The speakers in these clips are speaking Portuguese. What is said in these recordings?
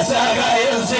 essa gareza é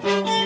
Thank you.